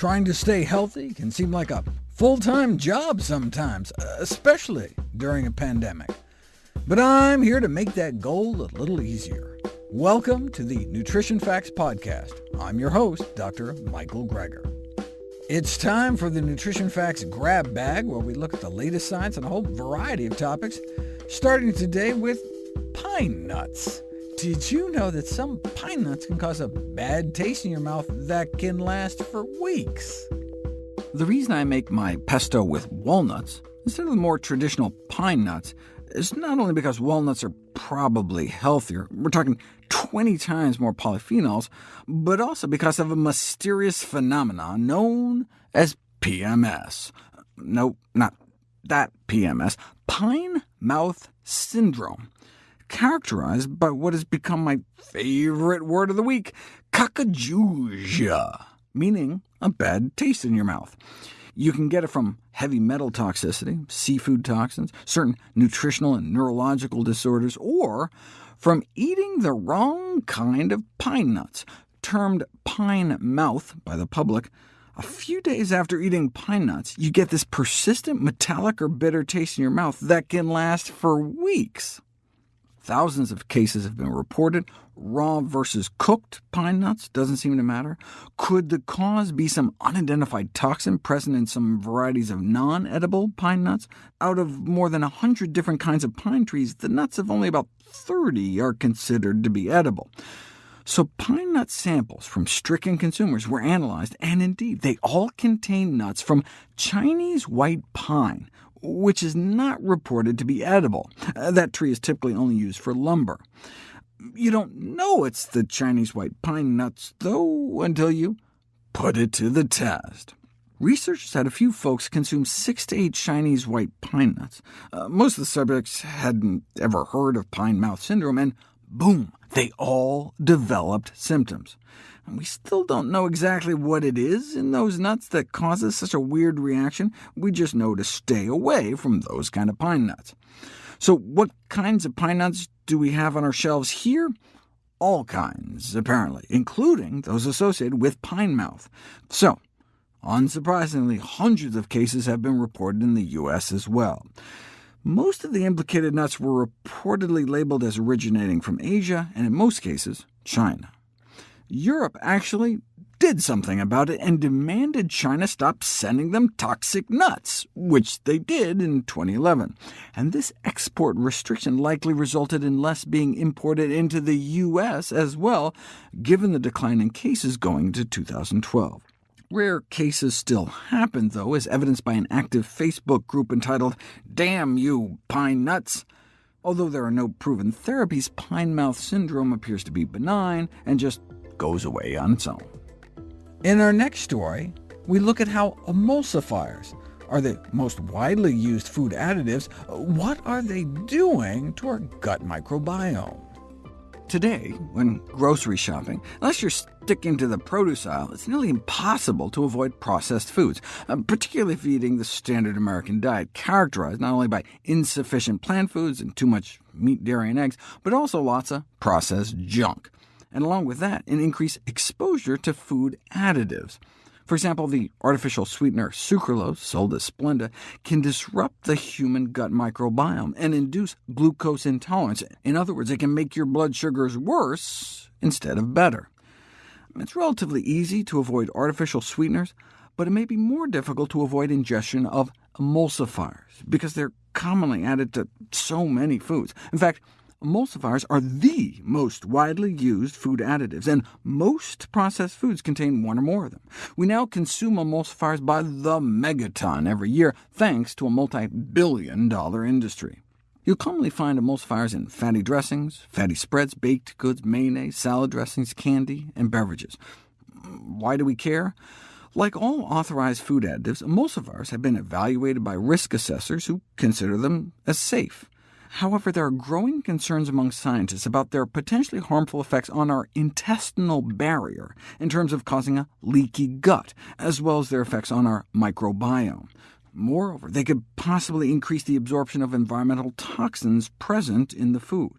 Trying to stay healthy can seem like a full-time job sometimes, especially during a pandemic. But I'm here to make that goal a little easier. Welcome to the Nutrition Facts Podcast. I'm your host, Dr. Michael Greger. It's time for the Nutrition Facts Grab Bag, where we look at the latest science on a whole variety of topics, starting today with pine nuts. Did you know that some pine nuts can cause a bad taste in your mouth that can last for weeks? The reason I make my pesto with walnuts instead of the more traditional pine nuts is not only because walnuts are probably healthier, we're talking 20 times more polyphenols, but also because of a mysterious phenomenon known as PMS. No, not that PMS, pine mouth syndrome, characterized by what has become my favorite word of the week, cacogeusia, meaning a bad taste in your mouth. You can get it from heavy metal toxicity, seafood toxins, certain nutritional and neurological disorders, or from eating the wrong kind of pine nuts, termed pine mouth by the public. A few days after eating pine nuts, you get this persistent metallic or bitter taste in your mouth that can last for weeks. Thousands of cases have been reported. Raw versus cooked pine nuts doesn't seem to matter. Could the cause be some unidentified toxin present in some varieties of non-edible pine nuts? Out of more than 100 different kinds of pine trees, the nuts of only about 30 are considered to be edible. So pine nut samples from stricken consumers were analyzed, and indeed, they all contain nuts from Chinese white pine, which is not reported to be edible. Uh, that tree is typically only used for lumber. You don't know it's the Chinese white pine nuts, though, until you put it to the test. Researchers had a few folks consume six to eight Chinese white pine nuts. Uh, most of the subjects hadn't ever heard of pine mouth syndrome, and boom, they all developed symptoms. And we still don't know exactly what it is in those nuts that causes such a weird reaction. We just know to stay away from those kind of pine nuts. So what kinds of pine nuts do we have on our shelves here? All kinds, apparently, including those associated with pine mouth. So Unsurprisingly, hundreds of cases have been reported in the U.S. as well. Most of the implicated nuts were reportedly labeled as originating from Asia, and in most cases, China. Europe actually did something about it and demanded China stop sending them toxic nuts, which they did in 2011. And this export restriction likely resulted in less being imported into the U.S. as well, given the decline in cases going into 2012. Rare cases still happen, though, as evidenced by an active Facebook group entitled Damn You Pine Nuts. Although there are no proven therapies, pine mouth syndrome appears to be benign and just goes away on its own. In our next story, we look at how emulsifiers are the most widely used food additives. What are they doing to our gut microbiome? Today, when grocery shopping, unless you're sticking to the produce aisle, it's nearly impossible to avoid processed foods, uh, particularly if you're eating the standard American diet, characterized not only by insufficient plant foods and too much meat, dairy, and eggs, but also lots of processed junk. And along with that, an increased exposure to food additives. For example, the artificial sweetener sucralose, sold as Splenda, can disrupt the human gut microbiome and induce glucose intolerance. In other words, it can make your blood sugars worse instead of better. It's relatively easy to avoid artificial sweeteners, but it may be more difficult to avoid ingestion of emulsifiers, because they're commonly added to so many foods. In fact, Emulsifiers are the most widely used food additives, and most processed foods contain one or more of them. We now consume emulsifiers by the megaton every year, thanks to a multi-billion dollar industry. You'll commonly find emulsifiers in fatty dressings, fatty spreads, baked goods, mayonnaise, salad dressings, candy, and beverages. Why do we care? Like all authorized food additives, emulsifiers have been evaluated by risk assessors who consider them as safe. However, there are growing concerns among scientists about their potentially harmful effects on our intestinal barrier, in terms of causing a leaky gut, as well as their effects on our microbiome. Moreover, they could possibly increase the absorption of environmental toxins present in the food.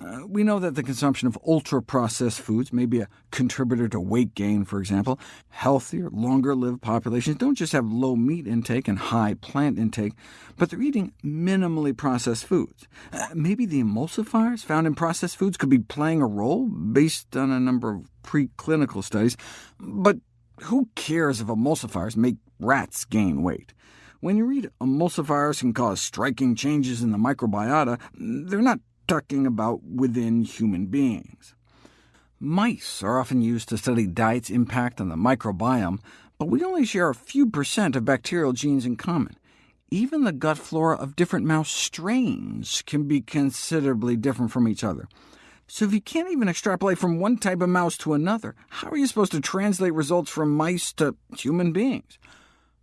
Uh, we know that the consumption of ultra-processed foods may be a contributor to weight gain, for example. Healthier, longer-lived populations don't just have low meat intake and high plant intake, but they're eating minimally processed foods. Uh, maybe the emulsifiers found in processed foods could be playing a role, based on a number of preclinical studies. But who cares if emulsifiers make rats gain weight? When you read emulsifiers can cause striking changes in the microbiota, they're not talking about within human beings. Mice are often used to study diet's impact on the microbiome, but we only share a few percent of bacterial genes in common. Even the gut flora of different mouse strains can be considerably different from each other. So if you can't even extrapolate from one type of mouse to another, how are you supposed to translate results from mice to human beings?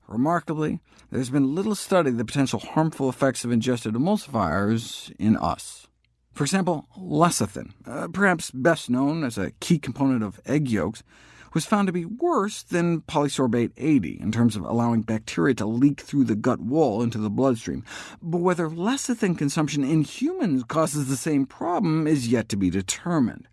Remarkably, there's been little study of the potential harmful effects of ingested emulsifiers in us. For example, lecithin, uh, perhaps best known as a key component of egg yolks, was found to be worse than polysorbate 80 in terms of allowing bacteria to leak through the gut wall into the bloodstream. But whether lecithin consumption in humans causes the same problem is yet to be determined.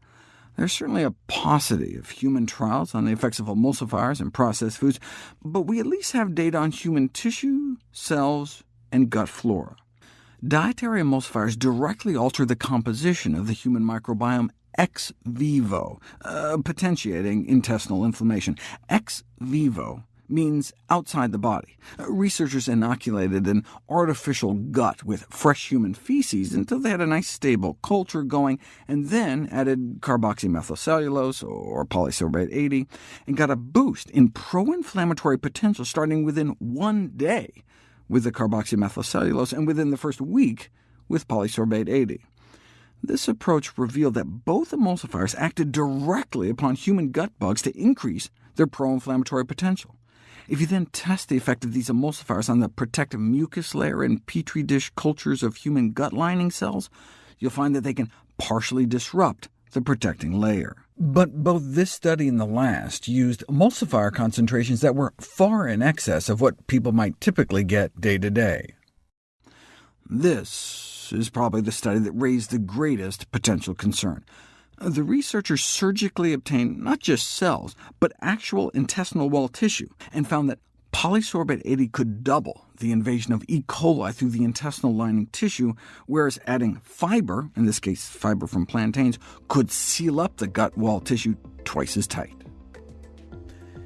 There's certainly a paucity of human trials on the effects of emulsifiers and processed foods, but we at least have data on human tissue, cells, and gut flora. Dietary emulsifiers directly alter the composition of the human microbiome ex vivo, uh, potentiating intestinal inflammation. Ex vivo means outside the body. Uh, researchers inoculated an artificial gut with fresh human feces until they had a nice stable culture going, and then added carboxymethylcellulose, or polysorbate 80, and got a boost in pro-inflammatory potential starting within one day with the carboxymethylcellulose, and within the first week with polysorbate 80. This approach revealed that both emulsifiers acted directly upon human gut bugs to increase their pro-inflammatory potential. If you then test the effect of these emulsifiers on the protective mucus layer in petri dish cultures of human gut lining cells, you'll find that they can partially disrupt the protecting layer. But both this study and the last used emulsifier concentrations that were far in excess of what people might typically get day to day. This is probably the study that raised the greatest potential concern. The researchers surgically obtained not just cells, but actual intestinal wall tissue, and found that polysorbate 80 could double the invasion of E. coli through the intestinal lining tissue, whereas adding fiber, in this case fiber from plantains, could seal up the gut wall tissue twice as tight.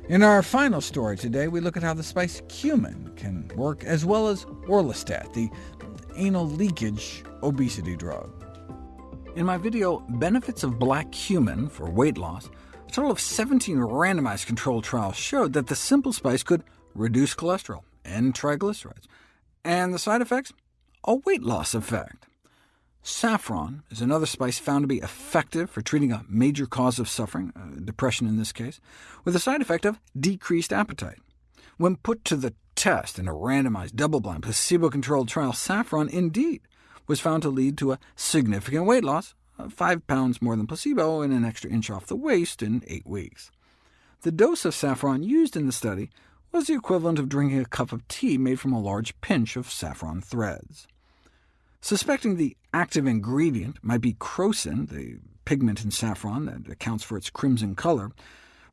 In our final story today, we look at how the spice cumin can work, as well as orlistat, the anal leakage obesity drug. In my video, Benefits of Black Cumin for Weight Loss, a total of 17 randomized controlled trials showed that the simple spice could reduce cholesterol and triglycerides. And the side effects? A weight loss effect. Saffron is another spice found to be effective for treating a major cause of suffering, uh, depression in this case, with the side effect of decreased appetite. When put to the test in a randomized, double-blind, placebo-controlled trial, saffron indeed was found to lead to a significant weight loss, 5 pounds more than placebo and an extra inch off the waist in 8 weeks. The dose of saffron used in the study was the equivalent of drinking a cup of tea made from a large pinch of saffron threads. Suspecting the active ingredient might be crocin, the pigment in saffron that accounts for its crimson color,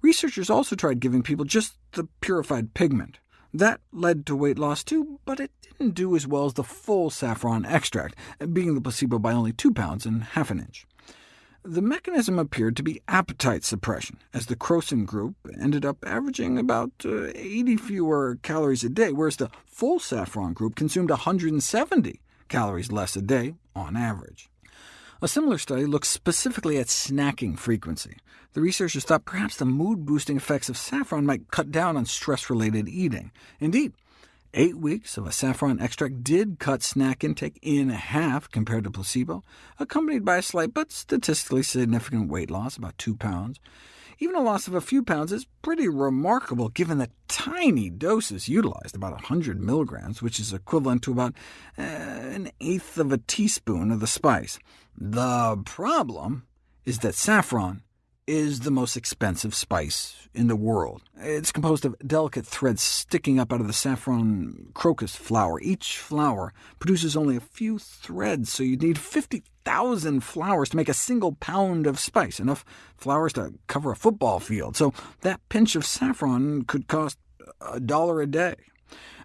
researchers also tried giving people just the purified pigment. That led to weight loss too, but it didn't do as well as the full saffron extract, beating the placebo by only 2 pounds and half an inch. The mechanism appeared to be appetite suppression, as the crocin group ended up averaging about uh, 80 fewer calories a day, whereas the full saffron group consumed 170 calories less a day on average. A similar study looked specifically at snacking frequency. The researchers thought perhaps the mood-boosting effects of saffron might cut down on stress-related eating. Indeed, Eight weeks of a saffron extract did cut snack intake in half compared to placebo, accompanied by a slight but statistically significant weight loss, about 2 pounds. Even a loss of a few pounds is pretty remarkable given the tiny doses utilized, about 100 milligrams, which is equivalent to about uh, an eighth of a teaspoon of the spice. The problem is that saffron is the most expensive spice in the world. It's composed of delicate threads sticking up out of the saffron crocus flower. Each flower produces only a few threads, so you'd need 50,000 flowers to make a single pound of spice, enough flowers to cover a football field. So that pinch of saffron could cost a dollar a day.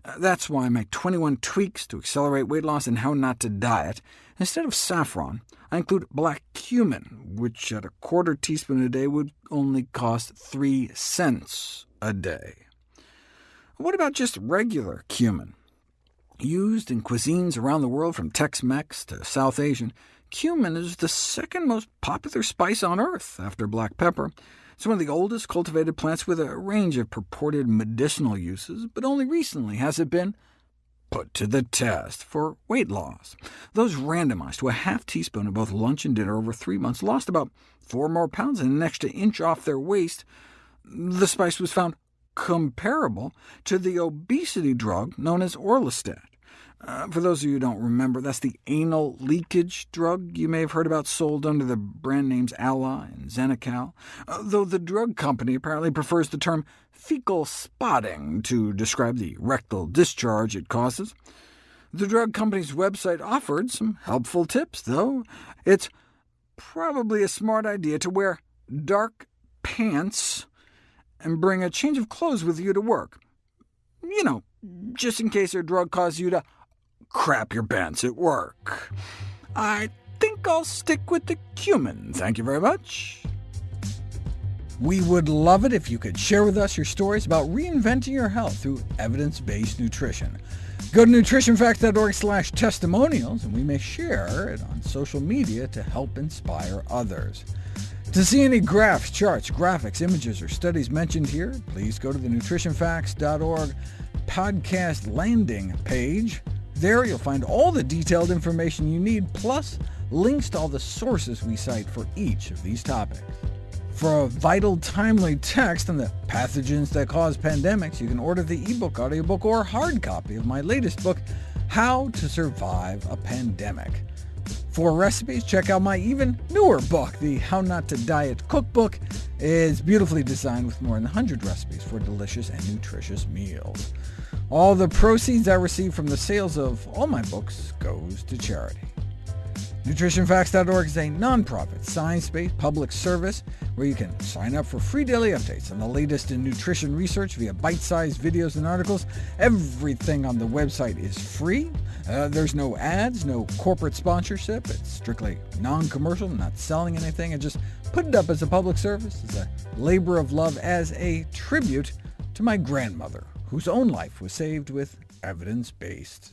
Uh, that's why my 21 tweaks to accelerate weight loss and how not to diet. Instead of saffron, I include black cumin, which at a quarter teaspoon a day would only cost 3 cents a day. What about just regular cumin? Used in cuisines around the world from Tex-Mex to South Asian, cumin is the second most popular spice on Earth, after black pepper. It's one of the oldest cultivated plants with a range of purported medicinal uses, but only recently has it been put to the test for weight loss. Those randomized to a half teaspoon of both lunch and dinner over three months lost about four more pounds and an extra inch off their waist. The spice was found comparable to the obesity drug known as Orlistat. Uh, for those of you who don't remember, that's the anal leakage drug you may have heard about sold under the brand names Alli and Xenical, uh, though the drug company apparently prefers the term fecal spotting to describe the rectal discharge it causes. The drug company's website offered some helpful tips, though. It's probably a smart idea to wear dark pants and bring a change of clothes with you to work. You know, just in case your drug causes you to crap your pants at work. I think I'll stick with the cumin, thank you very much. We would love it if you could share with us your stories about reinventing your health through evidence-based nutrition. Go to nutritionfacts.org slash testimonials, and we may share it on social media to help inspire others. To see any graphs, charts, graphics, images, or studies mentioned here, please go to the nutritionfacts.org podcast landing page. There you'll find all the detailed information you need, plus links to all the sources we cite for each of these topics. For a vital, timely text on the pathogens that cause pandemics, you can order the ebook, audiobook, or hard copy of my latest book, How to Survive a Pandemic. For recipes, check out my even newer book, the How Not to Diet Cookbook. It's beautifully designed with more than 100 recipes for delicious and nutritious meals. All the proceeds I receive from the sales of all my books goes to charity. NutritionFacts.org is a nonprofit, science-based public service where you can sign up for free daily updates on the latest in nutrition research via bite-sized videos and articles. Everything on the website is free. Uh, there's no ads, no corporate sponsorship. It's strictly non-commercial, not selling anything. I just put it up as a public service, as a labor of love, as a tribute to my grandmother, whose own life was saved with evidence-based